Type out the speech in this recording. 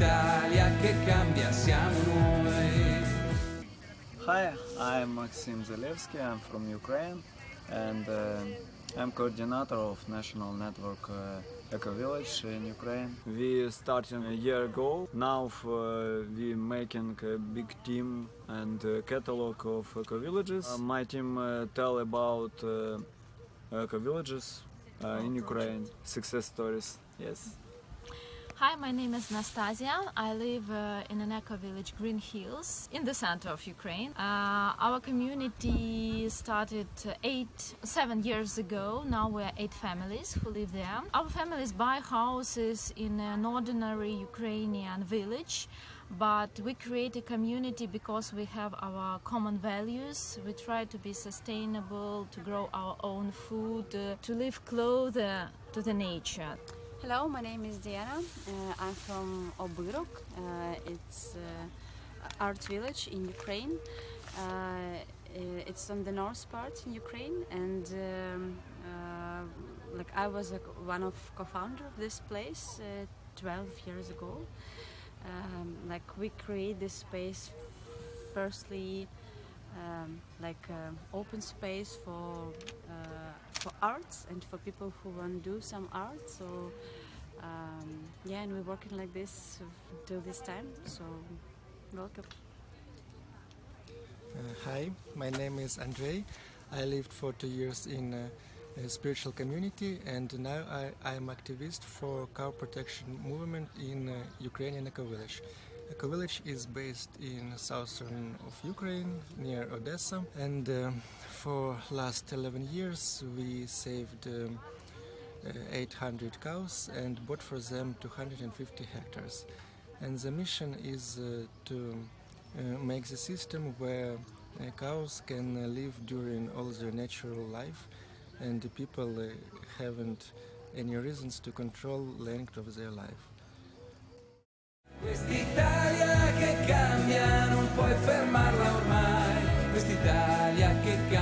l'Italia che cambia siamo noi. Hi, I'm Maxim Zalewski, I'm from Ukraine and uh, I'm coordinator of National Network uh, Eco Village in Ukraine. We started a year ago. Now uh, we making a big team and uh, catalog of eco villages. Uh, my team uh, tell about uh, eco villages uh, in Ukraine success stories. Yes. Hi, my name is Nastasia. I live uh, in an eco village, Green Hills, in the center of Ukraine. Uh, our community started uh, eight, seven years ago. Now we're eight families who live there. Our families buy houses in an ordinary Ukrainian village, but we create a community because we have our common values. We try to be sustainable, to grow our own food, uh, to live closer to the nature. Hello, my name is Diana. Uh, I'm from Obyrok. Uh, it's uh, art village in Ukraine. Uh, uh, it's on the north part in Ukraine, and um, uh, like I was one of co-founder of this place uh, 12 years ago. Um, like we create this space firstly um, like uh, open space for uh, for arts and for people who want to do some art. So um, yeah, and we're working like this till this time. So welcome. Uh, hi, my name is Andrei. I lived for two years in uh, a spiritual community and now I, am activist for cow protection movement in uh, Ukrainian Eco Village. Eco Village is based in southern of Ukraine near Odessa and uh, for last 11 years we saved um, uh, 800 cows and bought for them 250 hectares. And the mission is uh, to uh, make the system where uh, cows can uh, live during all their natural life and the people haven't any reasons to control length of their life. Quest'Italia che cambia non puoi fermarla ormai, quest'Italia che cambia.